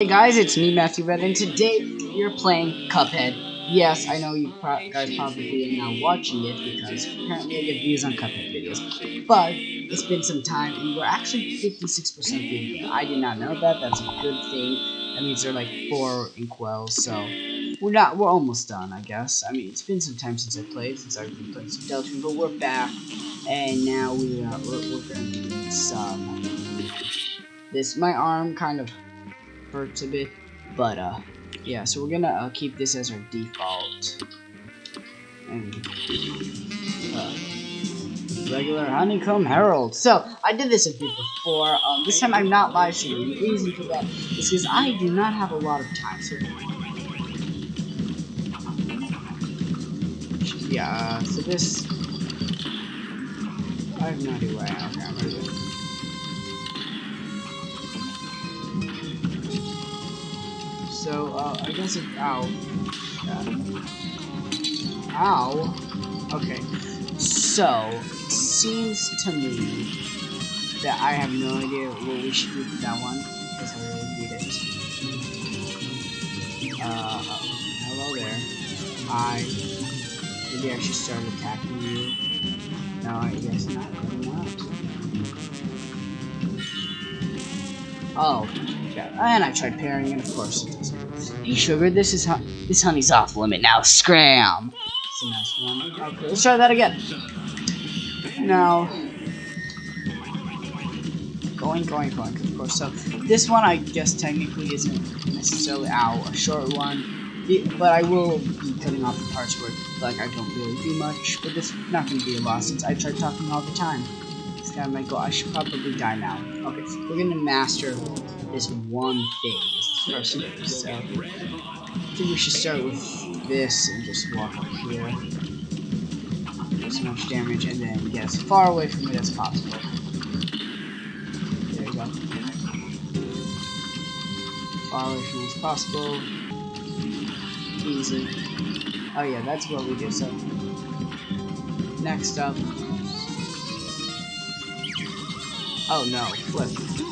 Hey guys, it's me, Matthew Red, and today we're playing Cuphead. Yes, I know you pro guys probably are now watching it because apparently I get views on Cuphead videos. But it's been some time, and we're actually 56% video. I did not know that. That's a good thing. That means there are like four inkwells, so we're not. We're almost done, I guess. I mean, it's been some time since I played, since I've been playing some Deltarune, but we're back, and now we are. We're, we're gonna do some. This my arm kind of hurts a bit. But, uh, yeah, so we're gonna uh, keep this as our default. And, uh, regular Honeycomb Herald. So, I did this a bit before. Um, this time I'm not live streaming. The reason for that is because I do not have a lot of time. So, yeah, uh, so this... I have no idea. Okay, I'm gonna do So, uh, I guess if, ow. Uh, ow. Okay. So, it seems to me that I have no idea what we should do with that one, because I really need it. Uh, hello there. I, maybe I should start attacking you. No, I guess not. Oh, And I tried parrying, and of course it doesn't. Hey, sugar, this is this honey's off limit now. Scram. It's a nice one. Okay, let's try that again. Now, going, going, going. Of course. So this one, I guess, technically isn't necessarily ow a short one, but I will be cutting off the parts where like I don't really do much. But this not going to be a loss since I try talking all the time. This guy might go. I should probably die now. Okay, we're gonna master this one thing, first. So I think we should start with this and just walk up here. Do so much damage and then get as far away from it as possible. There you go. Far away from it as possible. Easy. Oh yeah, that's what we do. So next up. Oh no, flip.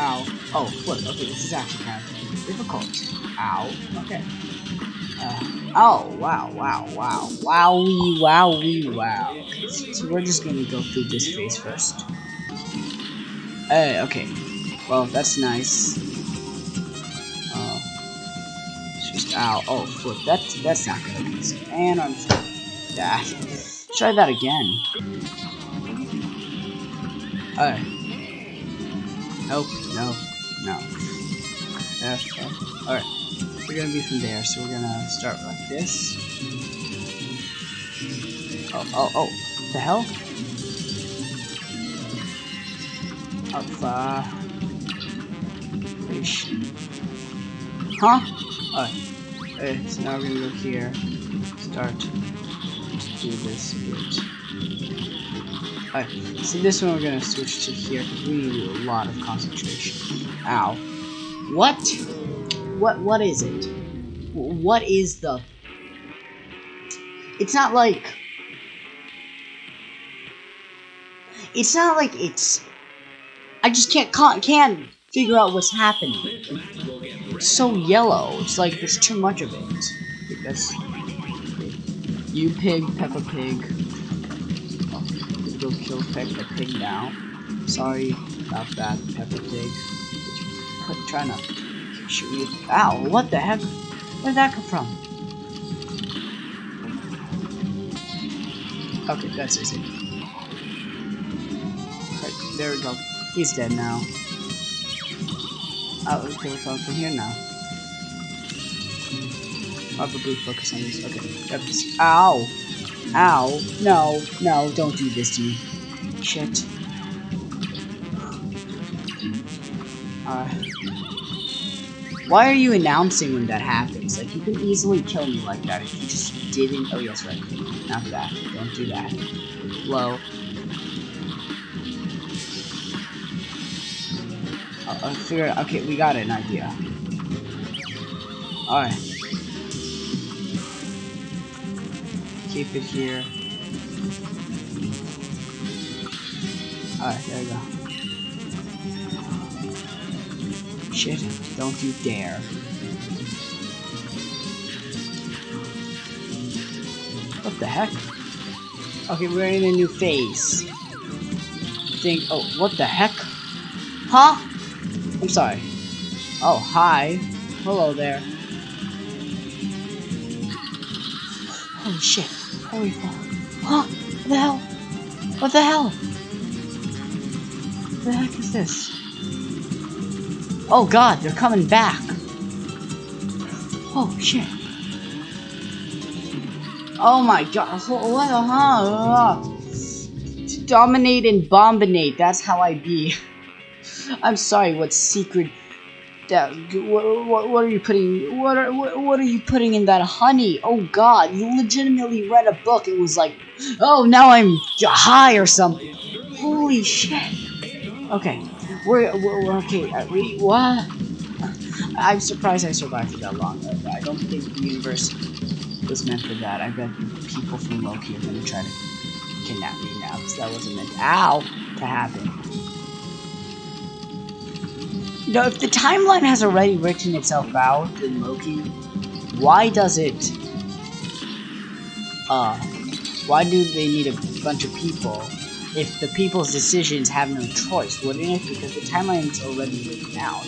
Ow. Oh, flip. Okay, this is actually kind of difficult. Ow. Okay. Uh, oh, wow, wow, wow. Wowie, wowie, wow. So, we're just gonna go through this phase first. Hey, okay. Well, that's nice. Uh, just, ow. Oh, flip. That's, that's not gonna be easy. And I'm that. Try that again. Alright. Nope, no, no. Okay. Alright. We're gonna be from there, so we're gonna start like this. Oh, oh, oh. The hell? Up, uh... Huh? Alright. Okay, so now we're gonna go here. Start. Do this bit. So this one we're gonna switch to here because we need a lot of concentration. Ow. What? What what is it? What is the It's not like It's not like it's I just can't can't figure out what's happening. It's so yellow. It's like there's too much of it. That's you pig, Peppa Pig go kill Peppa Pig now. Sorry about that, Peppa Pig. Quit trying to shoot me. Ow, what the heck? Where did that come from? Okay, that's easy. Right, there we go. He's dead now. Oh, okay, we're going from here now. Probably focus on this. Okay, this. Ow! Ow. No, no, don't do this to me. Shit. Uh, why are you announcing when that happens? Like, you can easily kill me like that if you just didn't- oh yes, right. Not that. Don't do that. Low. Uh, I figured- okay, we got an idea. Alright. Keep it here. Alright, there we go. Shit, don't you dare. What the heck? Okay, we're in a new phase. Think, oh, what the heck? Huh? I'm sorry. Oh, hi. Hello there. Holy shit. Holy fuck. Huh? What the hell? What the hell? What the heck is this? Oh god, they're coming back. Oh shit. Oh my god. What the hell? Dominate and bombinate. That's how I be. I'm sorry, what secret that what, what, what, are you putting what are what, what, are you putting in that honey? Oh god you legitimately read a book it was like oh now i'm high or something. Holy shit. Okay we're, we're, we're okay uh, we, what? I'm surprised i survived that long i don't think the universe was meant for that. I bet people from loki are gonna try to kidnap me now because that wasn't meant ow to happen you know, if the timeline has already written itself out in Loki, why does it, uh, why do they need a bunch of people if the people's decisions have no choice, wouldn't it? Because the timeline's already written out.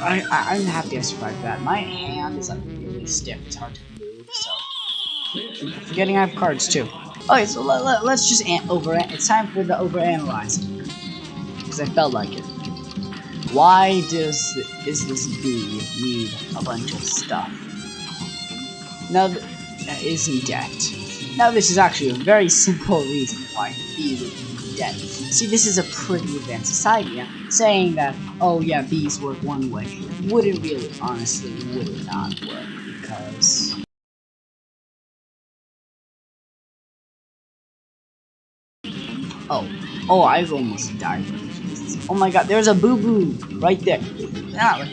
I, I, I'm happy I survived that. My hand is like really stiff, it's hard to move, so. Forgetting I have cards too. Okay, so let, let, let's just over. It's time for the overanalyzing because I felt like it. Why does is this bee need a bunch of stuff? Now, that is in debt. Now, this is actually a very simple reason why the bee would be debt. See, this is a pretty advanced society. Saying that, oh yeah, bees work one way, wouldn't really, honestly, would it not work because. Oh, oh, I've almost died. Oh my god, there's a boo-boo right there. Ah,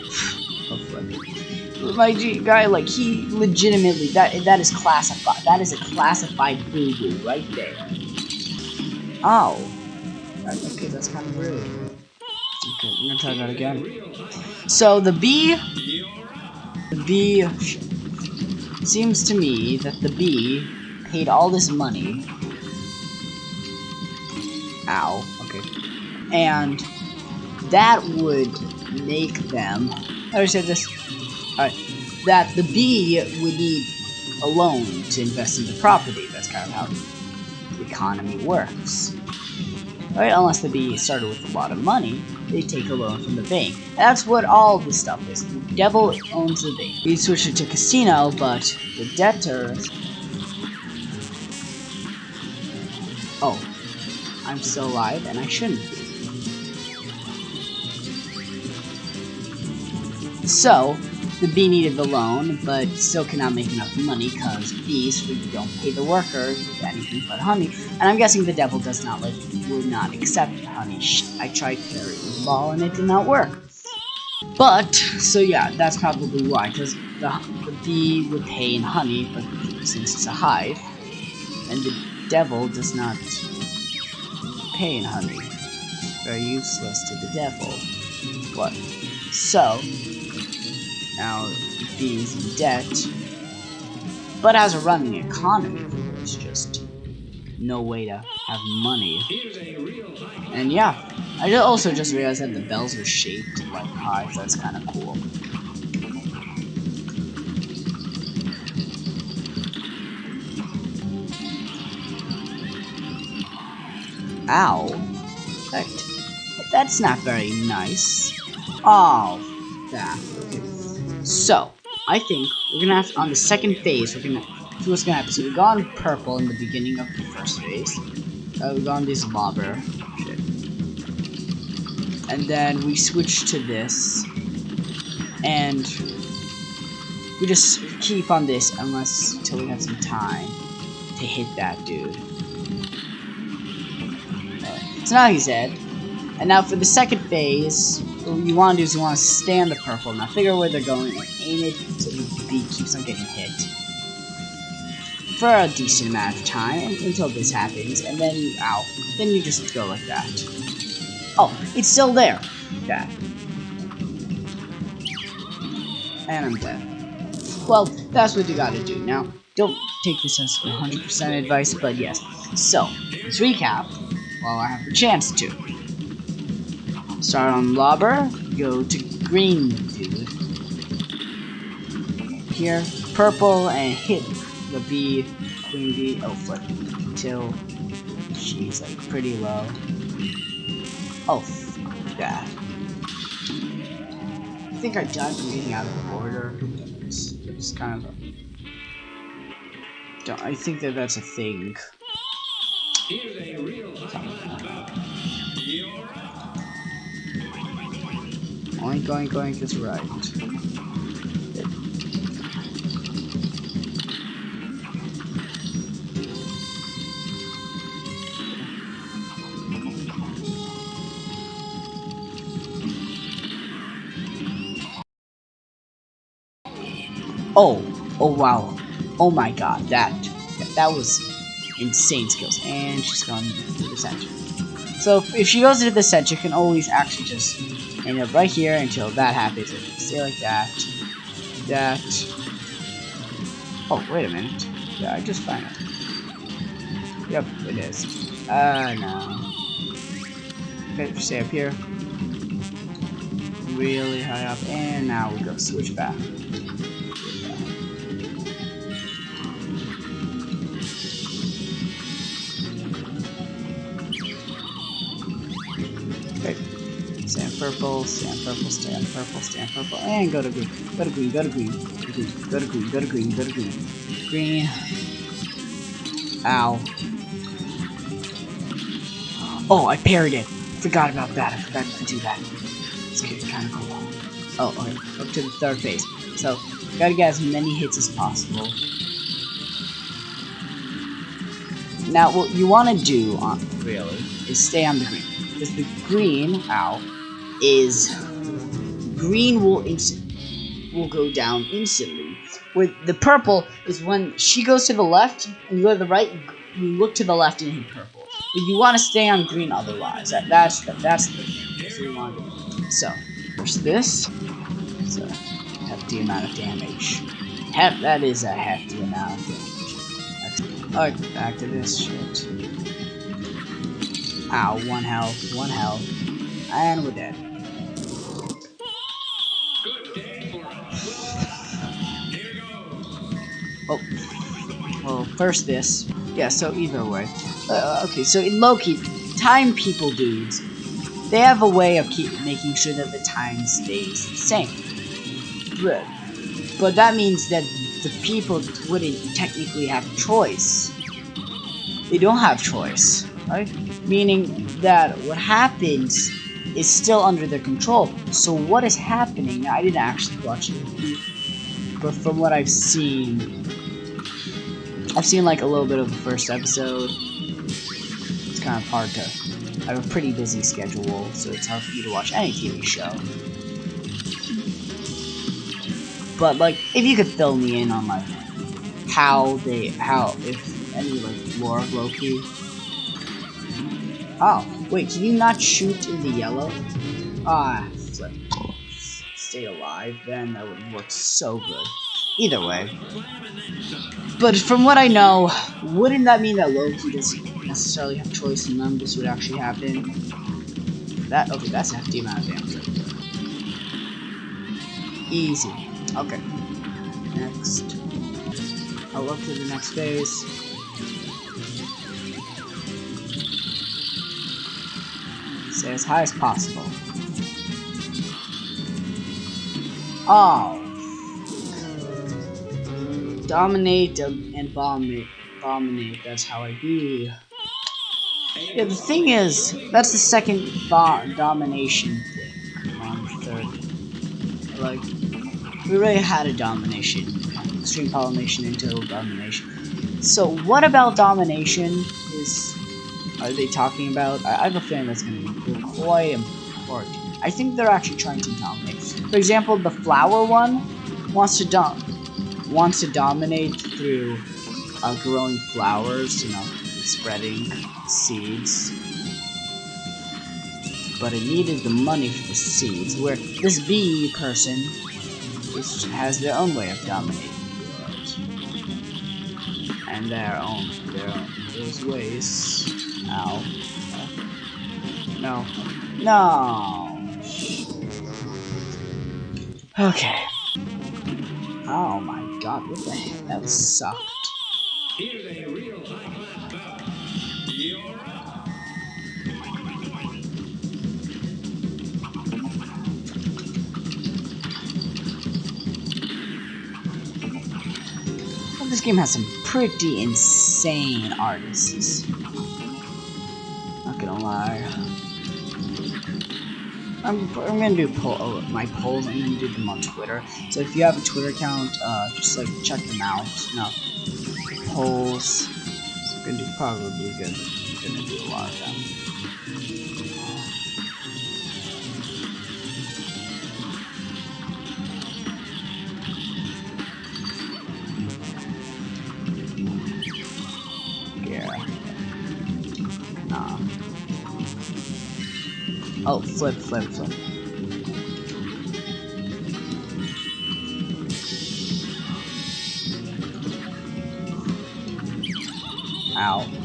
my G guy, like, he legitimately, that that is classified. That is a classified boo-boo right there. Oh. Okay, that's kind of rude. Okay, I'm gonna try that again. So, the bee... The bee... Seems to me that the bee paid all this money. Ow. Okay. And that would make them. I say this? Alright. That the bee would need a loan to invest in the property. That's kind of how the economy works. Right? Unless the bee started with a lot of money, they take a loan from the bank. That's what all this stuff is. The devil owns the bank. We switch it to casino, but the debtor. Oh, I'm still alive, and I shouldn't be. So, the bee needed the loan, but still cannot make enough money because bees don't pay the workers with anything but honey. And I'm guessing the devil does not like would not accept honey. I tried carrying the ball and it did not work. But so yeah, that's probably why, because the, the bee would pay in honey, but since it's a hive, and the devil does not pay in honey, very useless to the devil. What? So, now, being in debt. But as a running economy, there's just no way to have money. And yeah, I also just realized that the bells are shaped like hives. That's kind of cool. Ow. That, that's not very nice. Oh, that. So, I think we're gonna have, on the second phase, we're gonna, see what's gonna happen. So we got on purple in the beginning of the first phase. Uh, we got on this Lobber. Shit. And then we switch to this. And we just keep on this unless, until we have some time to hit that dude. So now he's dead. And now for the second phase, what you want to do is you want to stand the purple. Now figure out where they're going and aim it so the bee keeps on getting hit. for a decent amount of time until this happens, and then you, ow, then you just go like that. Oh, it's still there. That. And I'm dead. Well, that's what you gotta do. Now, don't take this as 100% advice, but yes. So, let's recap while I have the chance to. Start on Lobber, go to Green Dude. Here, purple, and hit the bee, Queen Bee, oh flip, till she's like pretty low. Oh, yeah. I think I died from getting out of order. It's, it's kind of I think that that's a thing. Oink, oink, oink is right. Oh, oh wow. Oh my god, that, that was insane skills. And she's gone to the center. So if she goes into the center, you can always actually just end up right here until that happens. Stay like that. That. Oh, wait a minute. Yeah, I just found it. Yep, it is. Uh, no. Okay, stay up here. Really high up. And now we go switch back. Purple, stay on purple, stay on purple, stay on purple, and go to green. Go to green, go to green, go to green, go to green, go to green, go to green. Green. Ow. Oh, I parried it. Forgot about that. I forgot to do that. It's kind of cool. Oh, okay. Up to the third phase. So, gotta get as many hits as possible. Now, what you want to do, on, really, is stay on the green. Because the green, ow, is green will instant will go down instantly. Where the purple is when she goes to the left and you go to the right, you look to the left and hit purple. But you want to stay on green otherwise. That, that's that, that's the thing. So, there's this. A hefty amount of damage. Hef that is a hefty amount of damage. Alright, back to this shit. Ow, one health, one health. And we're dead. First this. Yeah, so either way. Uh, okay, so in Loki, time people dudes, they have a way of keep making sure that the time stays the same. But, but that means that the people wouldn't technically have choice. They don't have choice, right? Meaning that what happens is still under their control. So what is happening? I didn't actually watch it, but from what I've seen, I've seen like a little bit of the first episode. It's kind of hard to. I have a pretty busy schedule, so it's hard for you to watch any TV show. But like, if you could fill me in on like how they, how if any like lore of Loki. Oh, wait, can you not shoot in the yellow? Ah, flip. Stay alive, then that would work so good. Either way. But from what I know, wouldn't that mean that Loki doesn't necessarily have choice and none of this would actually happen? That, okay, that's a hefty amount of damage Easy. Okay. Next. I'll look to the next phase. Stay as high as possible. Oh, Dominate and dominate. Dominate. That's how I be. Yeah, the thing is, that's the second domination thing. On third. Like, we already had a domination. Extreme pollination into domination. So, what about domination is. Are they talking about? I, I have a feeling that's going to be quite important. I think they're actually trying to dominate. For example, the flower one wants to dominate wants to dominate through uh, growing flowers, you know, spreading seeds. But it needed the money for the seeds, where this bee person is, has their own way of dominating the world. And their own, their own, those ways. Ow. No. No! Okay. Oh my god, what the heck? That sucked. Here's a real high-class bout. You're up. Well, this game has some pretty insane artists. Not gonna lie. I'm, I'm gonna do poll, oh, my polls. I'm gonna do them on Twitter. So if you have a Twitter account, uh, just like check them out. No polls. It's gonna do probably good. I'm gonna do a lot of them. Oh, flip, flip, flip. Ow.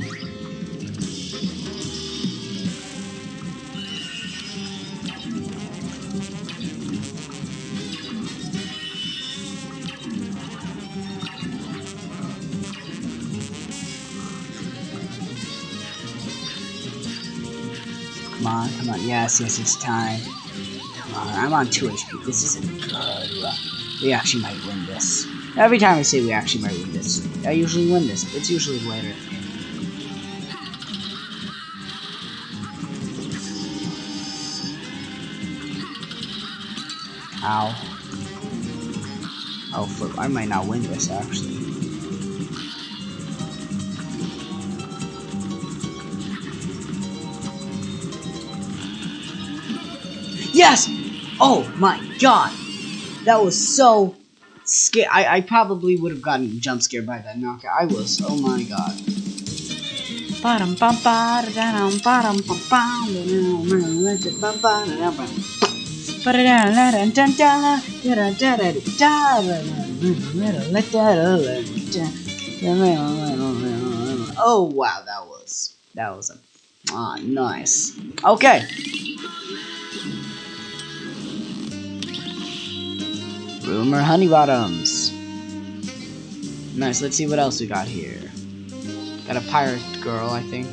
Yes, it's time. Come On, I'm on 2 HP. This isn't good. Uh, we actually might win this. Every time I say we actually might win this, I usually win this. It's usually later. Ow. Oh, flip. I might not win this, actually. Yes! Oh my god! That was so scary. I, I probably would have gotten jump scared by that knockout. I was. Oh my god. Oh wow, that was that was a ah nice. Okay. Rumor Honeybottoms. Nice, let's see what else we got here. Got a pirate girl, I think.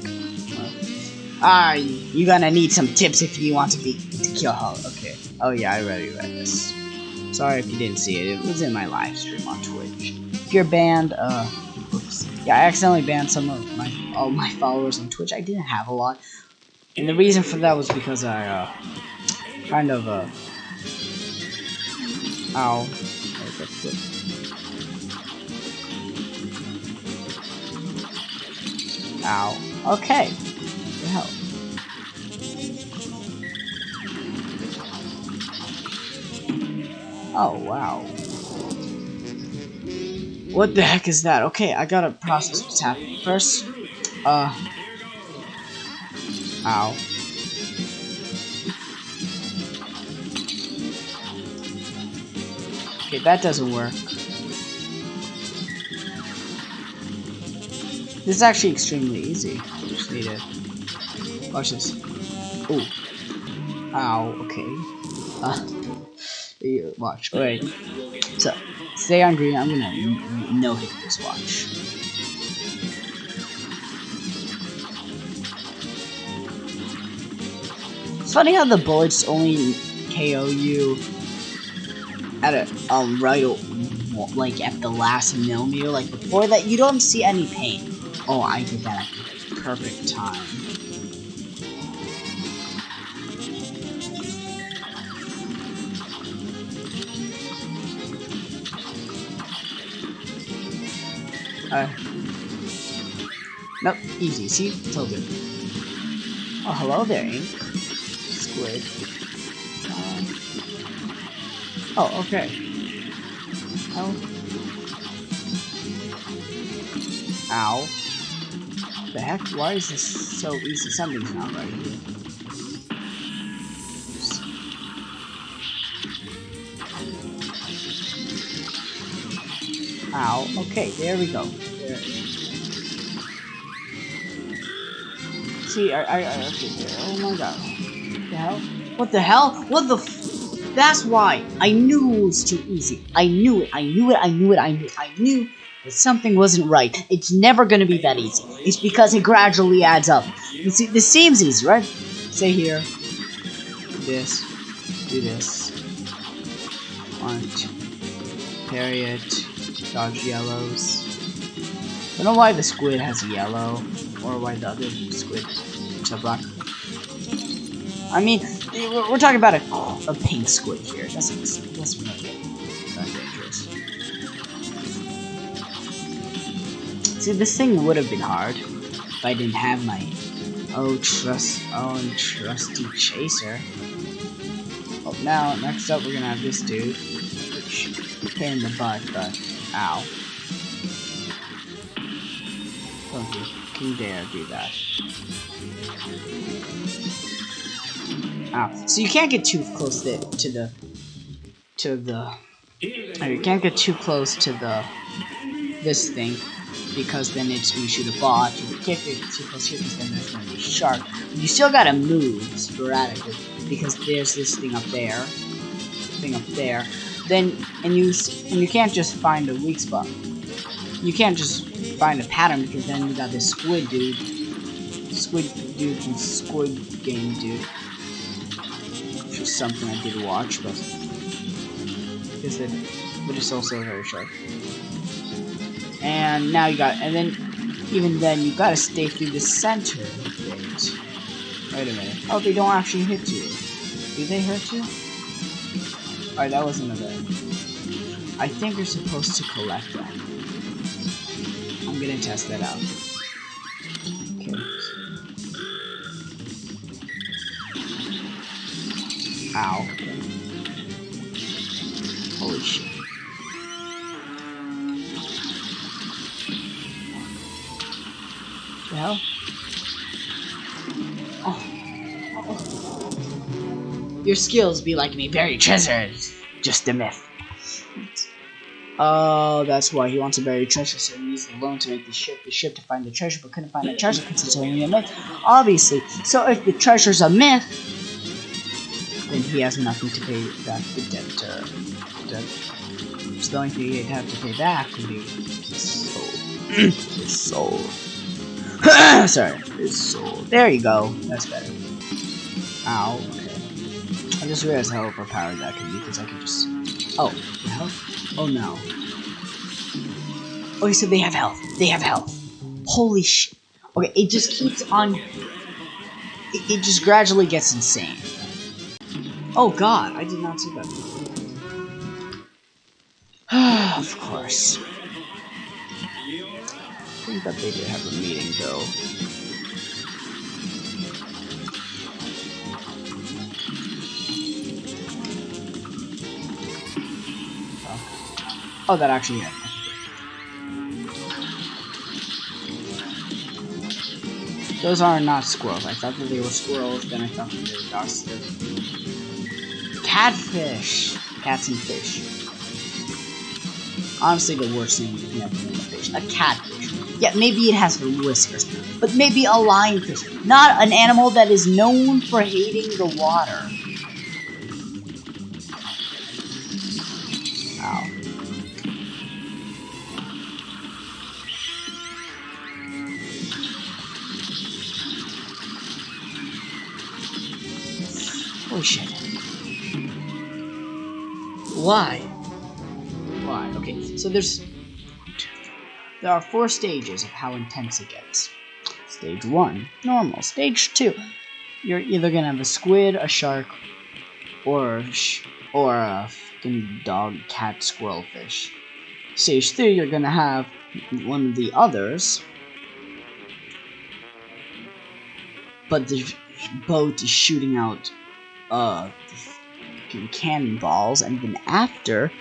Ah, you're gonna need some tips if you want to be to kill her. Okay. Oh yeah, I already read this. Sorry if you didn't see it. It was in my live stream on Twitch. If you're banned, uh, oops. Yeah, I accidentally banned some of my all my followers on Twitch. I didn't have a lot, and the reason for that was because I uh, kind of uh Ow. Ow. Okay. The hell? Oh, wow. What the heck is that? Okay, I gotta process what's happening. First, uh... Ow. Okay, that doesn't work. This is actually extremely easy. You just need to watch this. Ooh. Ow, okay. Uh, watch. Wait. So, stay on green. I'm gonna no hit this watch. It's funny how the bullets only KO you at a um right like at the last millimeter like before that you don't see any pain. Oh i did that at the perfect time. Uh nope easy. See? It's all good. Oh hello there ink. Squid Oh, okay. Oh. Ow. The heck? Why is this so easy? Something's not right here. Ow. Okay, there we go. There. See, I, I, I, okay, there. Oh my god. What the hell? What the hell? What the That's why. I knew it was too easy. I knew it. I knew it. I knew it. I knew. I knew that something wasn't right. It's never gonna be that easy. It's because it gradually adds up. You see, this seems easy, right? Say here. This. Do this. Punch. Parry it. Dodge yellows. I don't know why the squid has yellow, or why the other squid is black. I mean, we're talking about a, a pink squid here. That's that's really dangerous. See, this thing would have been hard if I didn't have my oh trust oh trusty chaser. Well, now next up we're gonna have this dude, which pain in the butt, but ow. Don't you can dare do that. Ow. So you can't get too close to, to the to the you can't get too close to the this thing because then it's gonna shoot a bot. You can't get too close here because then there's gonna be a shark. You still gotta move sporadically because there's this thing up there, thing up there. Then and you and you can't just find a weak spot. You can't just find a pattern because then you got this squid dude, squid dude from Squid Game dude something I did watch, but is it? But it's also very short. And now you got, and then even then you gotta stay through the center bit. Wait a minute. Oh, they don't actually hit you. Do they hurt you? Alright, that was another. I think you're supposed to collect them. I'm gonna test that out. Ow. Holy shit. Hell? Oh. Your skills be like me, very treasures. Just a myth. Oh, that's why he wants to bury treasure, so he used the loan to make the ship the ship to find the treasure, but couldn't find the treasure because it's only a myth. Obviously. So if the treasure's a myth, he has nothing to pay back the. Debt. So the only thing he'd have to pay back would be his soul. his soul. Sorry, his soul. There you go. That's better. Ow. Okay. I just realized how overpowered that can be because I can just. Oh, health? Oh no. Oh, said they have health. They have health. Holy sh. Okay, it just keeps on. It, it just gradually gets insane. Oh god, I did not see that. of course. I think that they did have a meeting though. Oh, that actually happened. Those are not squirrels. I thought that they were squirrels, then I thought that they were dogs. Catfish. Cats and fish. Honestly, the worst thing you can ever name a fish. A catfish. Yeah, maybe it has whiskers, but maybe a lionfish. Not an animal that is known for hating the water. Why? Why? Okay, so there's there are four stages of how intense it gets. Stage one, normal. Stage two, you're either gonna have a squid, a shark, or a or a fucking dog, cat, squirrel fish. Stage three, you're gonna have one of the others, but the boat is shooting out uh cannonballs, and then after,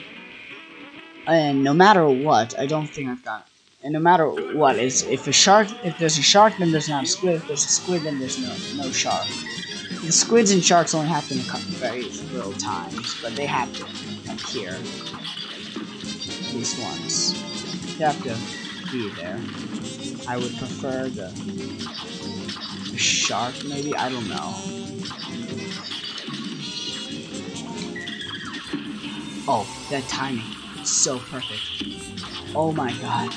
and no matter what, I don't think I've got And no matter what, is if a shark, if there's a shark, then there's not a squid. If there's a squid, then there's no no shark. The squids and sharks only happen a couple very little times, but they happen up here. These ones. You have to be there. I would prefer the shark, maybe. I don't know. Oh, that timing. So perfect. Oh my god.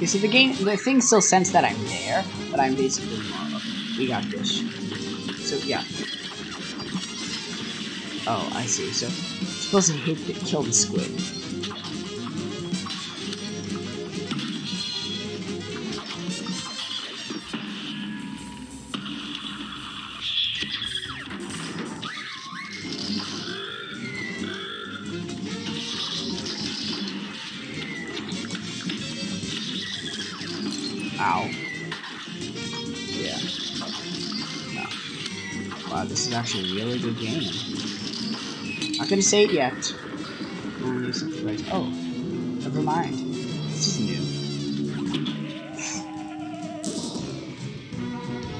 You see, the game, the thing still sense that I'm there, but I'm basically. We got this. So yeah. Oh, I see. So supposed to hit the kill the squid. Gonna say it yet. Oh, never mind. This is new.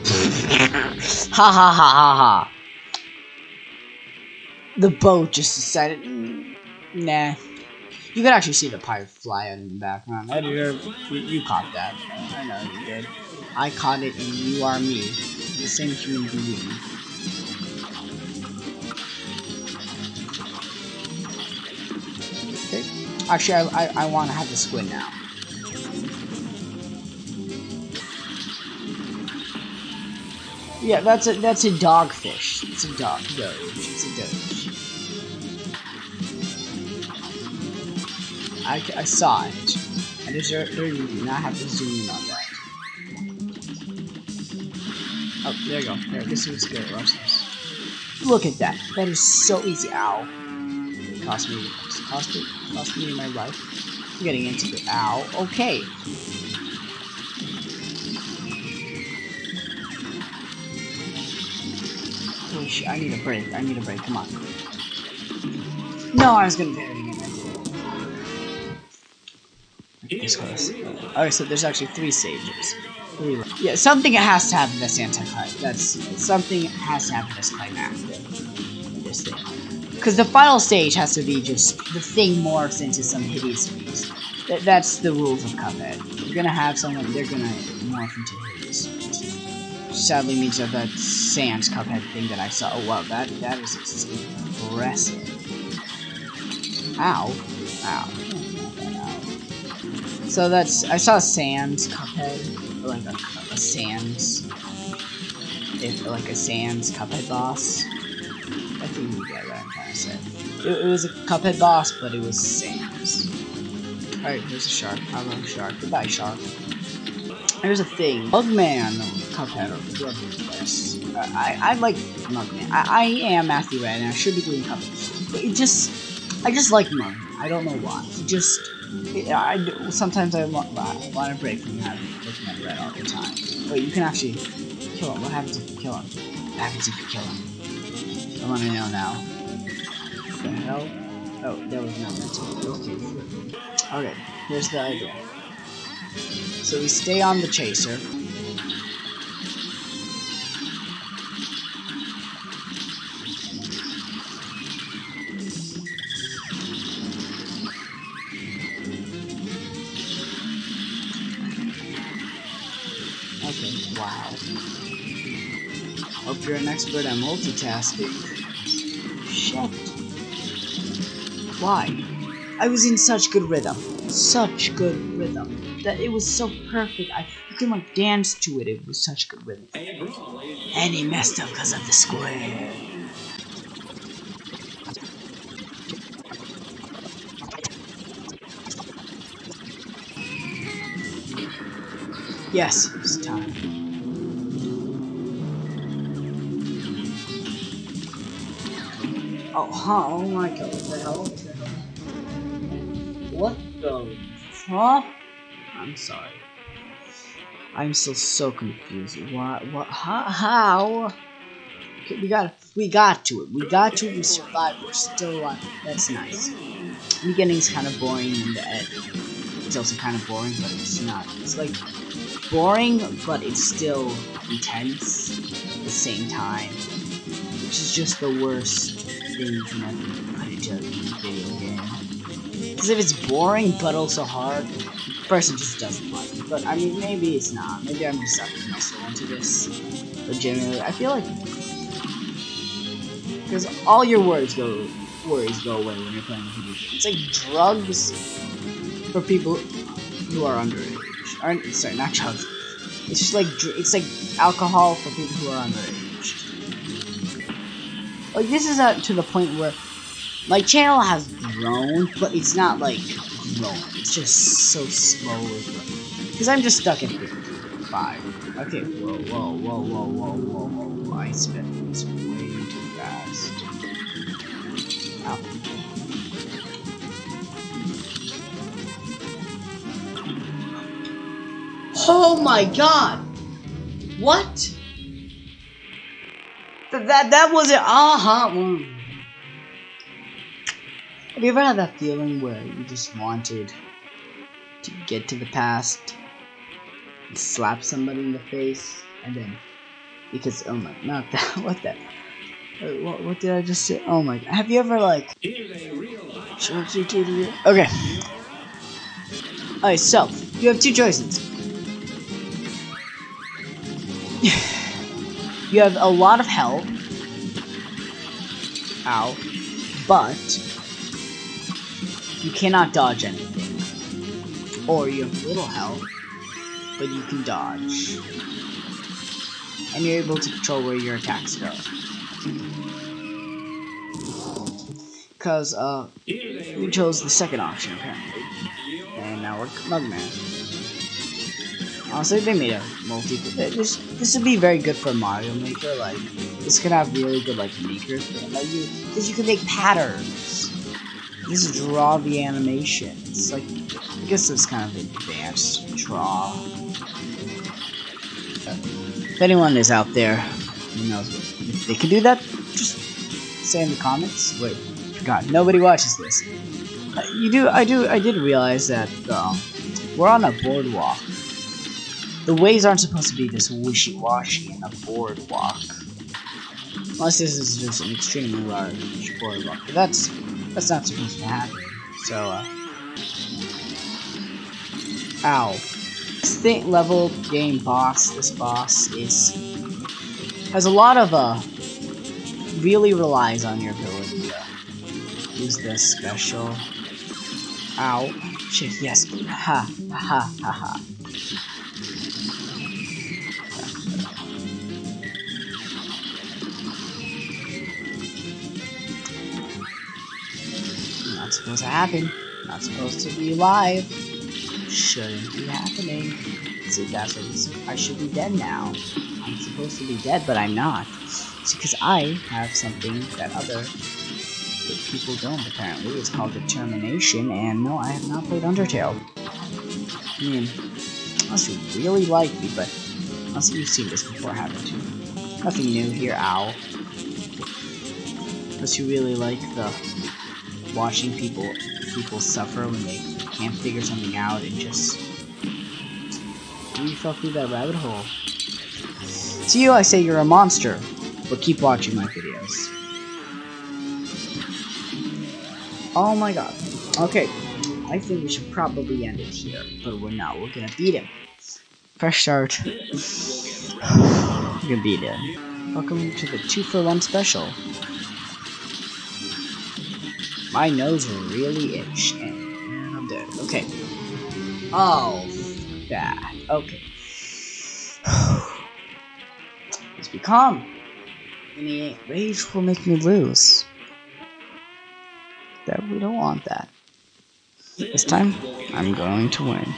ha ha ha ha ha. The boat just decided, mm, nah. You could actually see the pirate fly in the background. Editor, you, you caught that. I know you did. I caught it, and you are me, the same human being. Actually, I, I, I want to have the squid now. Yeah, that's a that's a dogfish. It's a dog doge. It's a doge. I, I saw it. I just there you do not have to zoom in on that. Oh, there you go. There, this is good. Look at that. That is so easy. Ow. It cost me. Cost me. Cost me my life. I'm getting into it. Ow. Okay. Holy shit, I need a break. I need a break. Come on. No, I was gonna parry again. This close. Alright, so there's actually three stages. Three. Yeah, something has to happen that's anti-climax. That's something has to happen that's climactic. This thing. Because the final stage has to be just the thing morphs into some hideous beast. Th that's the rules of Cuphead. You're gonna have someone, they're gonna morph into hideous beast. Sadly means that that Sans Cuphead thing that I saw. Oh wow, that that is impressive. Ow. Ow. So that's I saw Sans Cuphead, like a, a if like a Sans Cuphead boss. It, it was a Cuphead boss, but it was Sans. Alright, here's a shark. Hello, shark. Goodbye, shark. Here's a thing. Mugman Cuphead or whoever this. I, I like Mugman. I, I am Matthew Red and I should be doing Cuphead. But it just I just like Mugman. I don't know why. He just I sometimes I want, I want a break from having looking at red all the time. But you can actually kill him. What happens if you kill him? What happens if you kill him? I want to know now. The hell? Oh, that was not meant to be. Okay. Okay, here's the idea. So we stay on the chaser. Okay, wow. Hope you're an expert at multitasking. Shit. Why? I was in such good rhythm. Such good rhythm. That it was so perfect. I you can like dance to it. It was such good rhythm. And he messed up because of the square. Yes, it's time. Oh, huh, oh my god, what the hell? Huh? I'm sorry. I'm still so confused. What, what, how, how? Okay, we got, we got to it. We got to it, we survived, we're still alive. That's nice. beginning's kind of boring, and the end it's also kind of boring, but it's not. It's like boring, but it's still intense at the same time, which is just the worst thing you can ever put into a video game. Because if it's boring but also hard, the person just doesn't like it. But I mean, maybe it's not. Maybe I'm just sucking my into this. But generally, I feel like because all your worries go worries go away when you're playing video game. It's like drugs for people who are underage. Or, sorry, not drugs. It's just like it's like alcohol for people who are underage. Like this is uh, to the point where my channel has grown, but it's not like growing. It's just so slowly growing. Because I'm just stuck at 55. Okay, whoa, whoa, whoa, whoa, whoa, whoa, whoa, whoa. I spent this way too fast. Ow. Oh my god! What? Th that that was it. Have you ever had that feeling where you just wanted to get to the past, slap somebody in the face, and then because oh my, not that. What that? What, what did I just say? Oh my. Have you ever like Okay. Alright, so you have two choices. you have a lot of health. Ow. But you cannot dodge anything. Or you have little health, but you can dodge. And you're able to control where your attacks go. Because, uh, we chose the second option, apparently. And now we're Mugman. Honestly, they made a multi. This this would be very good for Mario Maker. Like this could have really good like maker thing. Like you, because you can make patterns. Just draw the animation. It's like I guess it's kind of advanced draw. If anyone is out there who knows if they can do that, just say in the comments. Wait, God, nobody watches this. Uh, you do, I do, I did realize that um, we're on a boardwalk the ways aren't supposed to be this wishy-washy in a boardwalk. Unless this is just an extremely large boardwalk. But that's that's not supposed to happen. So uh Ow. This thing level game boss, this boss is has a lot of uh really relies on your ability to use this special. Ow. Shit, yes. Ha ha ha ha. Supposed to happen. Not supposed to be alive. Shouldn't be happening. See, that's what I should be dead now. I'm supposed to be dead, but I'm not. It's because I have something that other people don't, apparently. It's called Determination, and no, I have not played Undertale. I mean, unless you really like me, but unless you've seen this before, haven't you? Nothing new here, ow. Unless you really like the watching people people suffer when they can't figure something out and just you fell through that rabbit hole. To you I say you're a monster, but keep watching my videos. Oh my god. Okay, I think we should probably end it here, but we're not. We're gonna beat him. Fresh start. we're gonna beat him. Welcome to the 2 for 1 special. My nose really itch, and I'm dead. Okay. Oh, that. Okay. Let's be calm. Any rage will make me lose. That we don't want that. This time, I'm going to win.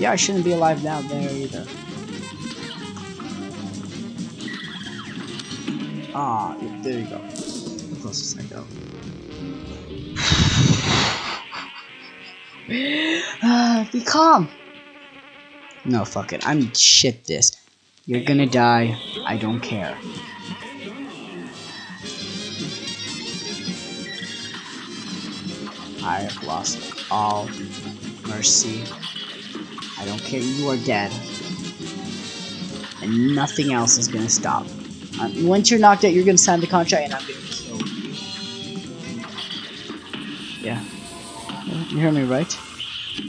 Yeah, I shouldn't be alive down there either. Ah, there you go. The closest I go. Be calm. No, fuck it. I'm shit this. You're gonna die. I don't care. I have lost all mercy. I don't care. You are dead. And nothing else is gonna stop. Uh, once you're knocked out, you're gonna sign the contract and I'm gonna kill you. Yeah. You hear me right?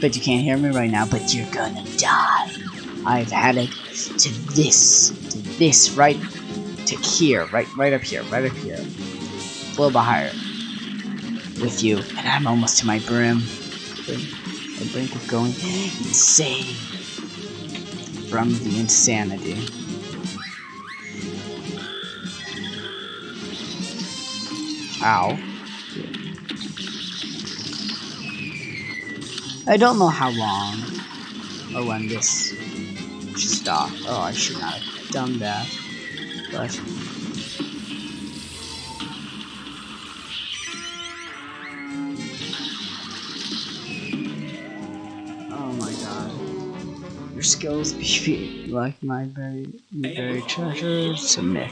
But you can't hear me right now, but you're gonna die. I've had it to this, to this, right to here, right, right up here, right up here. A little bit higher. With you, and I'm almost to my brim. The brink of going insane from the insanity. Ow. I don't know how long oh, or when this should stop. Oh, I should not have done that. But skills like my very very treasure. Submit.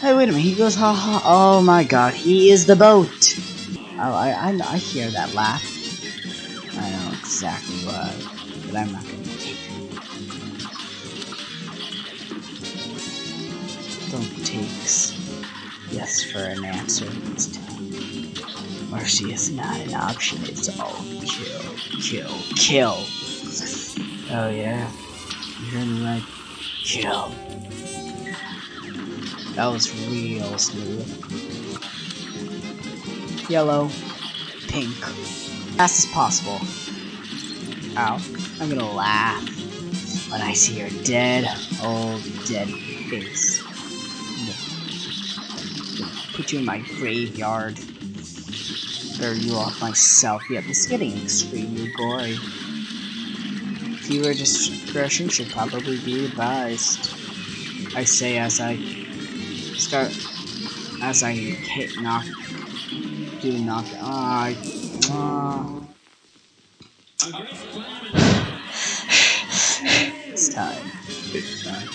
Hey, wait a minute. He goes, ha ha. Oh my god, he is the boat. Oh, I, I, I hear that laugh. I know exactly why, but I'm not gonna take. Don't takes yes for an answer this time. Mercy is not an option, it's all kill, kill, kill. Oh yeah, you heard me right. Kill. That was real smooth. Yellow, pink, fast as possible. Ow. I'm gonna laugh when I see your dead, old, dead face. Put you in my graveyard. Bury you off myself. Yep, it's getting extremely gory. Viewer discretion should probably be advised. I say as I start as I hit knock do knock ah uh, it's time. It's time.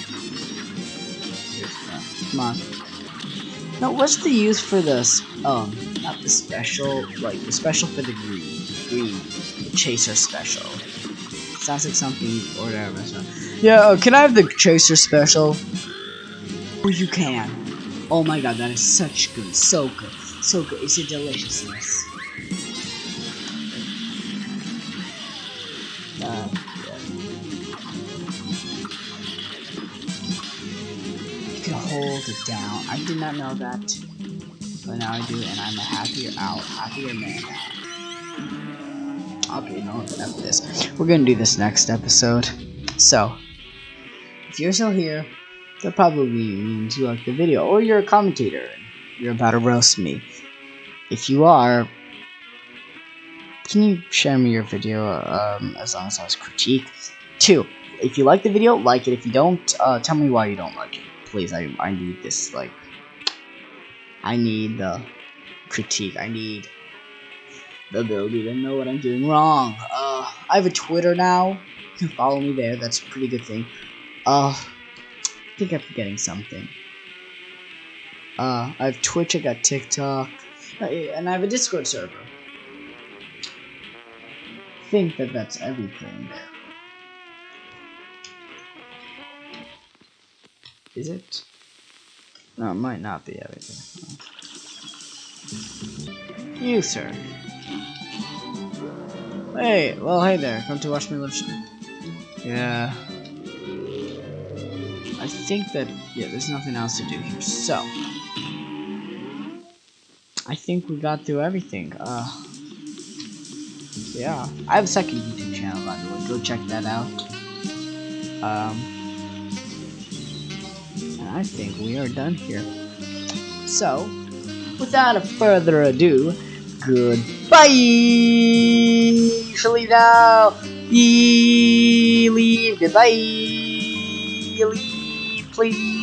It's time. Come on. No, what's the use for this? Um, not the special, like the special for the green, green, the chaser special. Sounds like something or whatever. So. Yeah, uh, can I have the chaser special? Oh, you can. Oh my god, that is such good, so good, so good. It's a deliciousness. Uh. You can hold it down. I did not know that, but now I do, and I'm a happier out, happier man now. Okay, no, enough of this. We're gonna do this next episode. So, if you're still here, that probably means you like the video, or you're a commentator and you're about to roast me. If you are, can you share me your video um, as long as I was critique? Two, if you like the video, like it. If you don't, uh, tell me why you don't like it. Please, I, I need this, like, I need the critique. I need the ability to know what I'm doing wrong. Uh, I have a Twitter now. You can follow me there. That's a pretty good thing. Uh, I think I'm forgetting something. Uh, I have Twitch, I got TikTok, uh, and I have a Discord server. I think that that's everything Is it? No, it might not be everything. You, sir. Hey, well, hey there. Come to watch me live. Yeah. I think that, yeah, there's nothing else to do here. So, I think we got through everything. Uh, yeah. I have a second YouTube channel, by the way. Go check that out. Um, I think we are done here. So, without a further ado, goodbye! Leave now! Leave, goodbye! Leave, please!